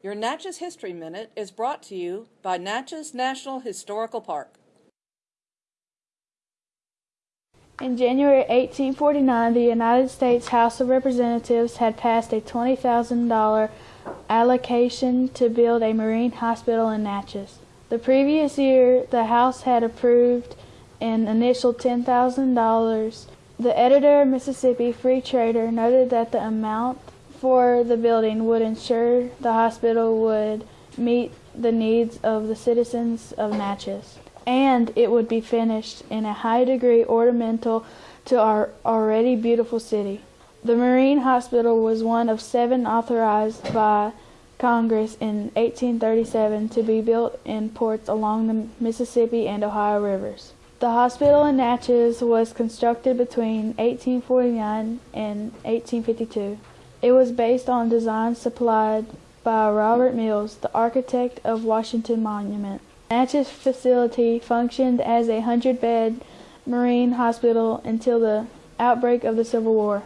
Your Natchez History Minute is brought to you by Natchez National Historical Park. In January 1849, the United States House of Representatives had passed a $20,000 allocation to build a marine hospital in Natchez. The previous year, the House had approved an initial $10,000. The editor of Mississippi Free Trader noted that the amount for the building would ensure the hospital would meet the needs of the citizens of Natchez, and it would be finished in a high degree ornamental to our already beautiful city. The Marine Hospital was one of seven authorized by Congress in 1837 to be built in ports along the Mississippi and Ohio rivers. The hospital in Natchez was constructed between 1849 and 1852. It was based on designs supplied by Robert Mills, the architect of Washington Monument. Natchez facility functioned as a hundred-bed marine hospital until the outbreak of the Civil War.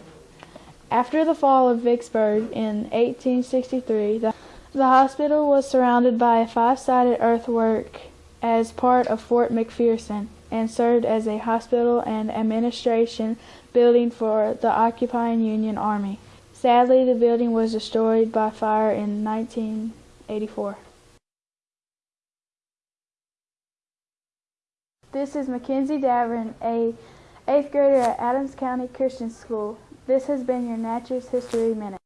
After the fall of Vicksburg in 1863, the, the hospital was surrounded by a five-sided earthwork as part of Fort McPherson and served as a hospital and administration building for the occupying Union Army. Sadly, the building was destroyed by fire in 1984. This is Mackenzie Davern, a 8th grader at Adams County Christian School. This has been your Natchez History Minute.